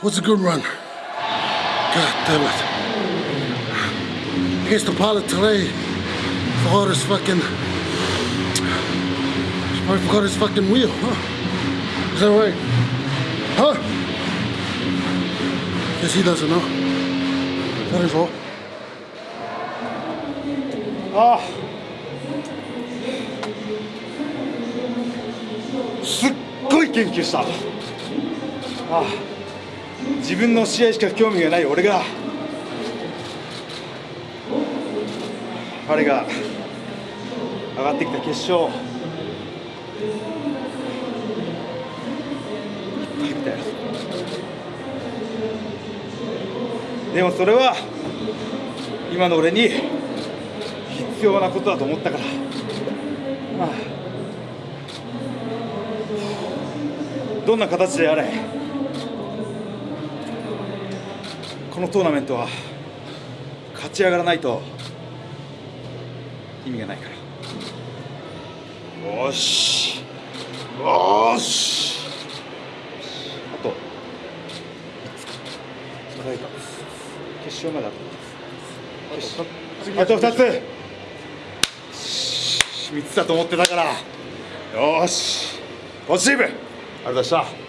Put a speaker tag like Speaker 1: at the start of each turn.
Speaker 1: What's a good run? God damn it. Against the pilot today, forgot his fucking. I forgot his fucking wheel, huh? Is that right? Huh? Guess he doesn't know. That is all.
Speaker 2: ああすっごい研究した ああ自分の試合しか興味がない俺が。彼が上がってきた決勝。いっぱい見たよでもそれは今の俺に必要なことだと思ったから、まあ、どんな形であれこのトーナメントは勝ち上がらないと意味がないから。よし。よし。あと決勝まであと。あと2つ。3つだと思ってたから。よし。ポジティブありがとうございました